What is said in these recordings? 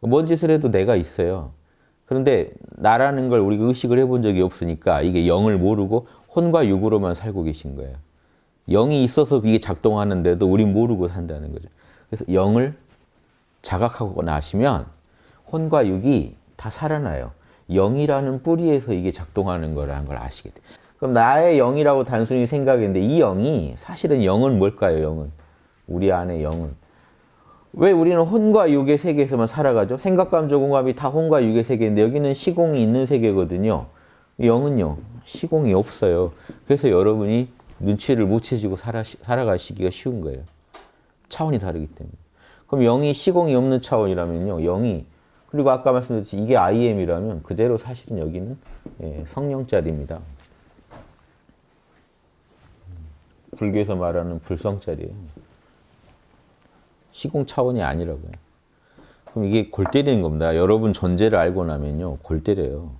뭔 짓을 해도 내가 있어요. 그런데 나라는 걸 우리가 의식을 해본 적이 없으니까 이게 영을 모르고 혼과 육으로만 살고 계신 거예요. 영이 있어서 이게 작동하는데도 우린 모르고 산다는 거죠. 그래서 영을 자각하고 나시면 혼과 육이 다 살아나요. 영이라는 뿌리에서 이게 작동하는 거라는 걸 아시게 돼요. 그럼 나의 영이라고 단순히 생각했는데 이 영이 사실은 영은 뭘까요? 영은 우리 안에 영은 왜 우리는 혼과 육의 세계에서만 살아가죠? 생각, 감정, 공감이 다 혼과 육의 세계인데 여기는 시공이 있는 세계거든요. 영은요. 시공이 없어요. 그래서 여러분이 눈치를 못 채지고 살아, 살아가시기가 쉬운 거예요. 차원이 다르기 때문에. 그럼 영이 시공이 없는 차원이라면요. 영이 그리고 아까 말씀드렸듯이 이게 IM이라면 그대로 사실은 여기는 예, 성령자리입니다. 불교에서 말하는 불성자리예요. 시공 차원이 아니라고요. 그럼 이게 골 때리는 겁니다. 여러분 존재를 알고 나면요. 골 때려요.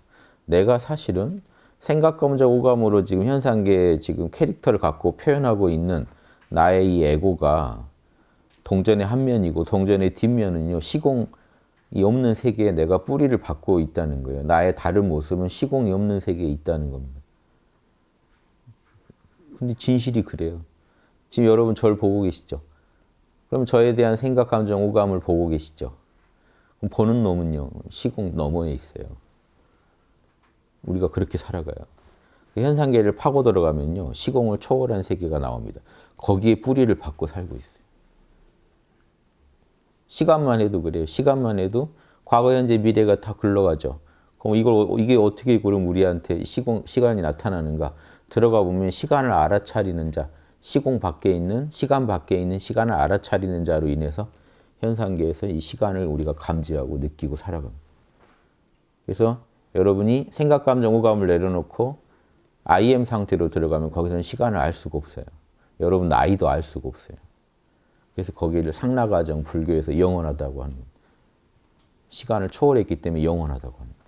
내가 사실은 생각, 감정, 오감으로 지금 현상계에 지금 캐릭터를 갖고 표현하고 있는 나의 이 에고가 동전의 한 면이고 동전의 뒷면은요. 시공이 없는 세계에 내가 뿌리를 받고 있다는 거예요. 나의 다른 모습은 시공이 없는 세계에 있다는 겁니다. 근데 진실이 그래요. 지금 여러분 저를 보고 계시죠? 그럼 저에 대한 생각, 감정, 오감을 보고 계시죠? 그럼 보는 놈은요. 시공 너머에 있어요. 우리가 그렇게 살아가요. 그 현상계를 파고 들어가면요. 시공을 초월한 세계가 나옵니다. 거기에 뿌리를 받고 살고 있어요. 시간만 해도 그래요. 시간만 해도 과거, 현재, 미래가 다 흘러가죠. 그럼 이걸 이게 어떻게 그럼 우리한테 시공 시간이 나타나는가? 들어가 보면 시간을 알아차리는 자, 시공 밖에 있는 시간 밖에 있는 시간을 알아차리는 자로 인해서 현상계에서 이 시간을 우리가 감지하고 느끼고 살아갑니다. 그래서 여러분이 생각, 감정, 오감을 내려놓고 IM 상태로 들어가면 거기서는 시간을 알 수가 없어요. 여러분 나이도 알 수가 없어요. 그래서 거기를 상라가정 불교에서 영원하다고 하는 시간을 초월했기 때문에 영원하다고 합니다.